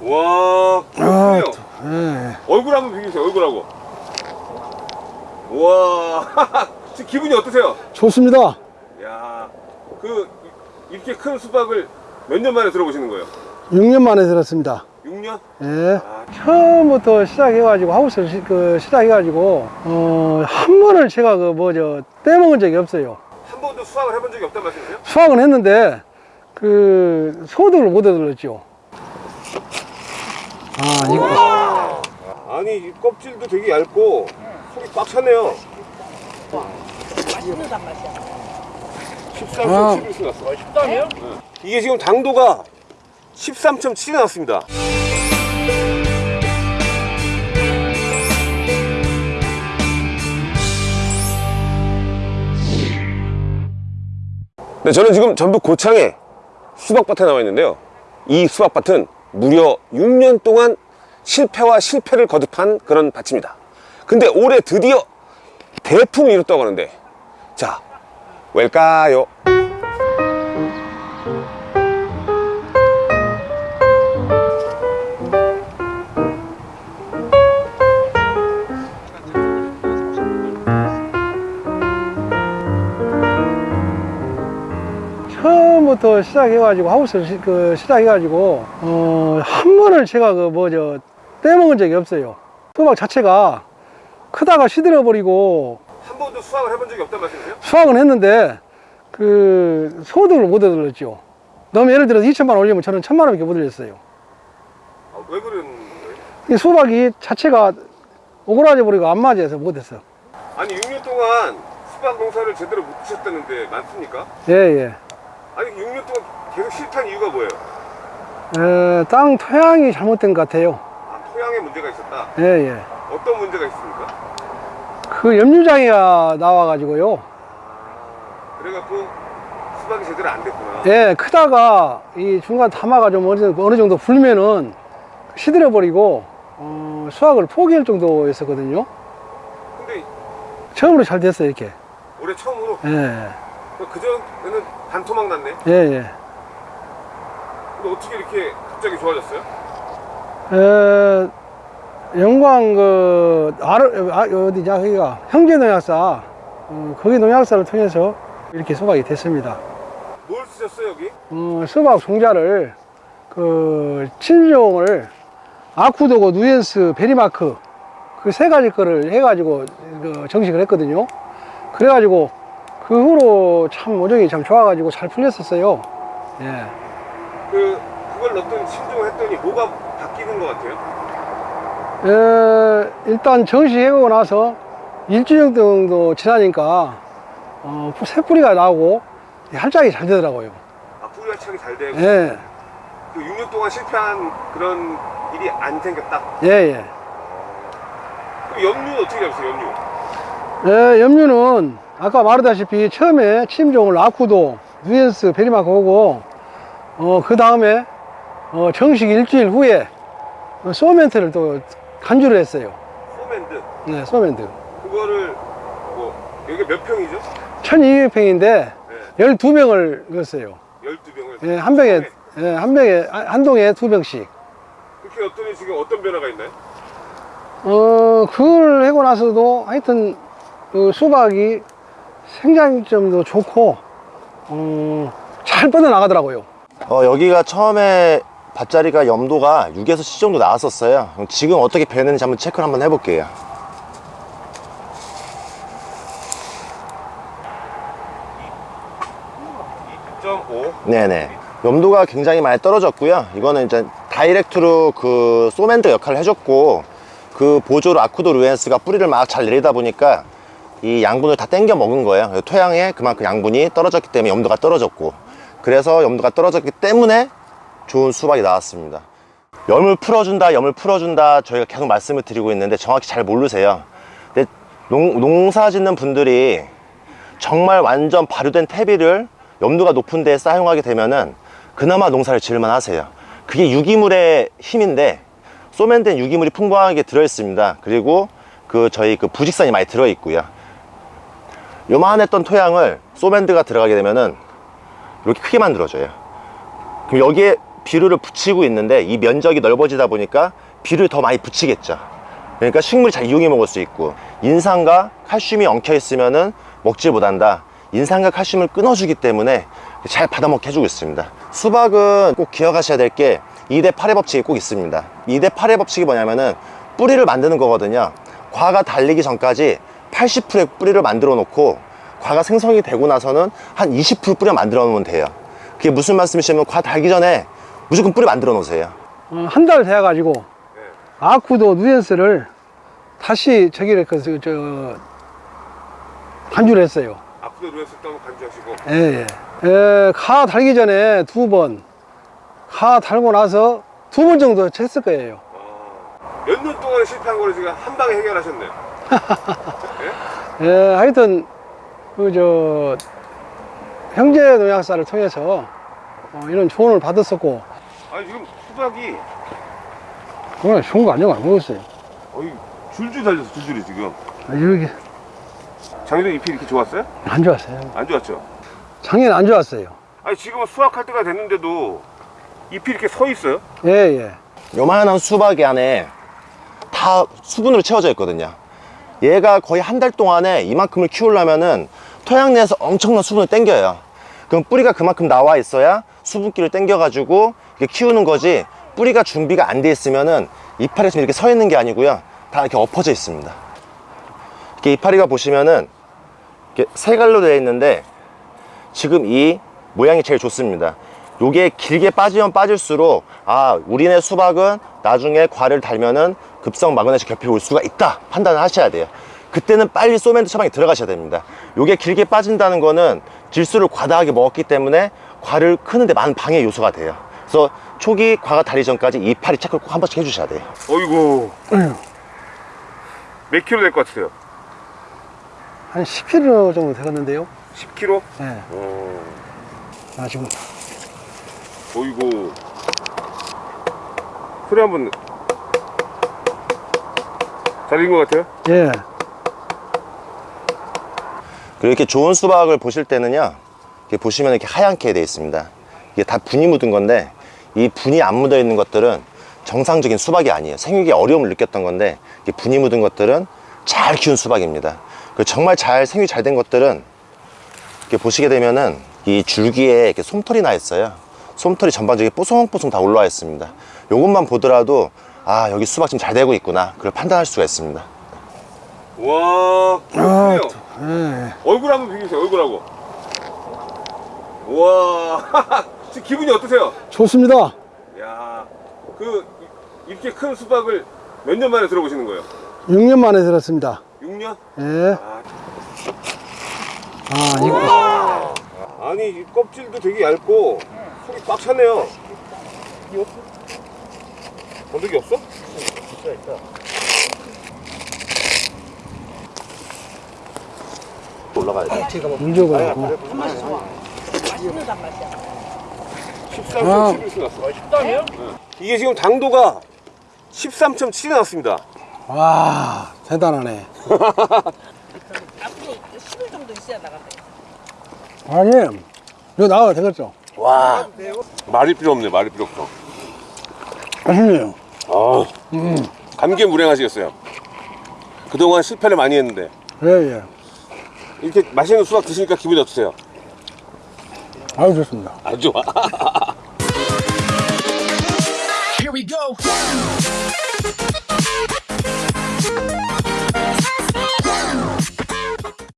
와, 아, 그래요. 예. 얼굴 한번 비교해주세요. 얼굴하고. 와, 지금 기분이 어떠세요? 좋습니다. 야, 그 이렇게 큰 수박을 몇 년 만에 들어보시는 거예요? 6년 만에 들었습니다. 6년? 예. 아, 처음부터 시작해가지고 하우스를 시, 그 시작해가지고 어, 한 번을 제가 그 뭐죠 떼먹은 적이 없어요. 한 번도 수확을 해본 적이 없단 말씀이세요? 수확은 했는데 그 소득을 못 얻었죠. 아 이거 아니 이 껍질도 되게 얇고 속이 꽉 찼네요. 맛있는 맛이야. 13.7을 나왔어. 13이요? 이게 지금 당도가 13.7이 나왔습니다. 네, 저는 지금 전북 고창에 수박밭에 나와 있는데요. 이 수박밭은 무려 6년 동안 실패와 실패를 거듭한 그런 밭입니다. 근데 올해 드디어 대풍을 이뤘다고 하는데 자, 왜일까요? 처음부터 시작해가지고 하우스를 시, 그 시작해가지고 어, 한 번을 제가 그 뭐죠 떼먹은 적이 없어요. 수박 자체가 크다가 시들어 버리고 한 번도 수확을 해본 적이 없단 말씀이세요? 수확은 했는데 그 소득을 못 얻었죠. 너무 예를 들어서 2천만 원 올리면 저는 천만 원밖에 못 올렸어요. 아, 왜 그런 거예요? 이 수박이 자체가 오그라져 버리고 안 맞아서 못했어. 아니 6년 동안 수박 농사를 제대로 못 하셨다는데 많습니까? 예 예. 아니 6년 동안 계속 실패한 이유가 뭐예요? 에, 땅 토양이 잘못된 것 같아요. 아 토양에 문제가 있었다. 예 예. 어떤 문제가 있습니까? 그 염류장이가 나와가지고요. 아, 그래갖고 수박이 제대로 안 됐구나. 예, 크다가 이 중간 담아가 좀 어느, 어느 정도 불면은 시들어 버리고 어, 수확을 포기할 정도였었거든요. 근데 처음으로 잘 됐어요 이렇게. 올해 처음으로 예, 그 전에는 반토막 났네. 예, 예. 근데 어떻게 이렇게 갑자기 좋아졌어요? 에, 영광 그 아르, 아, 어디냐 거기가 형제 농약사 어, 거기 농약사를 통해서 이렇게 수박이 됐습니다. 뭘 쓰셨어요 여기? 어, 수박 종자를 그 친종을 아쿠도고 누엔스 베리마크 그 세 가지 거를 해가지고 그 정식을 했거든요. 그래가지고 그 후로 참 모종이 참 좋아가지고 잘 풀렸었어요. 예. 그 그걸 넣었더니 신종을 했더니 뭐가 바뀌는 것 같아요? 에, 일단 정식해고 나서 일주일 정도 지나니까 어, 새 뿌리가 나오고 활짝이 잘 되더라고요. 아 뿌리가 차기 잘 되고 예, 그 6년 동안 실패한 그런 일이 안 생겼다. 예, 예. 그 염류는 어떻게 잡으세요 염류? 예, 염류는 아까 말하다시피 처음에 침종을 아쿠도, 누엔스, 베리마크 오고 어, 그 다음에 어, 정식 일주일 후에 어, 소멘트를 또 간주를 했어요. 소맨드 네, 소멘트. 그거를 뭐 여기 몇 평이죠? 1200평인데 네. 12병을 넣었어요. 12병을 예, 한 병에, 예, 한 병에, 한- 한 동에 두 병씩. 그렇게 넣었더니 지금 어떤 변화가 있나요? 어, 그걸 하고 나서도 하여튼 그 수박이 생장점도 좋고, 어, 잘 뻗어나가더라고요. 어, 여기가 처음에 밭자리가 염도가 6에서 7 정도 나왔었어요. 그럼 지금 어떻게 변했는지 한번 체크를 한번 해볼게요. 점5 네네. 염도가 굉장히 많이 떨어졌고요. 이거는 이제 다이렉트로 그 소멘트 역할을 해줬고 그 보조로 아쿠도 루엔스가 뿌리를 막 잘 내리다 보니까 이 양분을 다 땡겨 먹은 거예요. 토양에 그만큼 양분이 떨어졌기 때문에 염도가 떨어졌고 그래서 염도가 떨어졌기 때문에 좋은 수박이 나왔습니다. 염을 풀어준다, 염을 풀어준다 저희가 계속 말씀을 드리고 있는데 정확히 잘 모르세요. 근데 농, 농사 짓는 분들이 정말 완전 발효된 퇴비를 염도가 높은 데에 사용하게 되면은 그나마 농사를 지을만 하세요. 그게 유기물의 힘인데 소면된 유기물이 풍부하게 들어있습니다. 그리고 그 저희 그 부직선이 많이 들어 있고요. 요만했던 토양을 소밴드가 들어가게 되면은 이렇게 크게 만들어져요. 그럼 여기에 비료를 붙이고 있는데 이 면적이 넓어지다 보니까 비료를 더 많이 붙이겠죠. 그러니까 식물이 잘 이용해 먹을 수 있고 인산과 칼슘이 엉켜 있으면은 먹지 못한다. 인산과 칼슘을 끊어주기 때문에 잘 받아먹게 해주고 있습니다. 수박은 꼭 기억하셔야 될 게 2대 8의 법칙이 꼭 있습니다. 2대 8의 법칙이 뭐냐면은 뿌리를 만드는 거거든요. 과가 달리기 전까지 80%의 뿌리를 만들어 놓고 과가 생성이 되고 나서는 한 20% 뿌리 만들어 놓으면 돼요. 그게 무슨 말씀이시냐면 과 달기 전에 무조건 뿌리 만들어 놓으세요. 어, 한달 돼가지고 아쿠도 누엔스를 다시 저기를 그, 저, 저 간주를 했어요. 누웠을 때 한번 간주하시고. 예, 예. 에, 가 달기 전에 두 번, 가 달고 나서 두 번 정도 했을 거예요. 몇 년 동안 실패한 거를 지금 한 방에 해결하셨네요. 예, 하여튼 그 저 형제 농약사를 통해서 어, 이런 조언을 받았었고 아니 지금 수박이 그건 좋은 거 아니고 안 먹었어요. 어이 줄줄 달렸어 줄줄이 지금. 아, 여기 작년에 잎이 이렇게 좋았어요? 안 좋았어요. 안 좋았죠? 작년 안 좋았어요. 아니 지금은 수확할 때가 됐는데도 잎이 이렇게 서 있어요? 예, 예. 요만한 수박이 안에 다 수분으로 채워져 있거든요. 얘가 거의 한 달 동안에 이만큼을 키우려면은 토양 내에서 엄청난 수분을 땡겨요. 그럼 뿌리가 그만큼 나와 있어야 수분기를 땡겨 가지고 이렇게 키우는 거지 뿌리가 준비가 안 돼 있으면은 이파리가 지금 이렇게 서 있는 게 아니고요. 다 이렇게 엎어져 있습니다. 이렇게 이파리가 보시면은 이렇게 세 갈로 되어 있는데 지금 이 모양이 제일 좋습니다. 요게 길게 빠지면 빠질수록 아 우리네 수박은 나중에 과를 달면은 급성 마그네슘 결핍이 올 수가 있다 판단을 하셔야 돼요. 그때는 빨리 소멘트 처방에 들어가셔야 됩니다. 요게 길게 빠진다는 거는 질소를 과다하게 먹었기 때문에 과를 크는데 많은 방해 요소가 돼요. 그래서 초기 과가 달리 전까지 이파리 체크를 꼭 한 번씩 해주셔야 돼요. 어이구 몇 킬로 될 것 같으세요? 한 10kg 정도 되겠는데요. 10킬로? 예. 어... 아, 지금 어이구 소리 한번 잘 익은 것 같아요? 예. 그리고 이렇게 좋은 수박을 보실 때는요 이렇게 보시면 이렇게 하얗게 되어 있습니다. 이게 다 분이 묻은 건데 이 분이 안 묻어 있는 것들은 정상적인 수박이 아니에요. 생육에 어려움을 느꼈던 건데 이게 분이 묻은 것들은 잘 키운 수박입니다. 그리고 정말 잘 생육이 잘 된 것들은 이렇게 보시게 되면은 이 줄기에 이렇게 솜털이 나 있어요 솜털이 전반적으로 뽀송뽀송 다 올라와 있습니다 요것만 보더라도 아 여기 수박 지금 잘 되고 있구나 그걸 판단할 수가 있습니다 와 아, 그래요 예. 얼굴 한번 비교해주세요 얼굴하고 와 지금 기분이 어떠세요? 좋습니다. 야그 이렇게 큰 수박을 몇 년 만에 들어보시는 거예요? 6년 만에 들었습니다. 6년? 예. 아, 아, 이거. 아니 이 껍질도 되게 얇고 속이 꽉 찼네요 건더기 없어? 올라가야 돼 물려가 있고. 13.7이 아. 났어 13이요? 이게 지금 당도가 13.7이 났습니다 와, 대단하네. 앞으로 10일 정도 있어야 나간다. 아니, 이거 나와도 되겠죠? 와 말이 필요 없네 말이 필요 없어 맛있네요 아, 음. 감개무량하시겠어요 그동안 실패를 많이 했는데 예예 예. 이렇게 맛있는 수박 드시니까 기분이 어떠세요? 아주 좋습니다 아주 좋아 Here we go.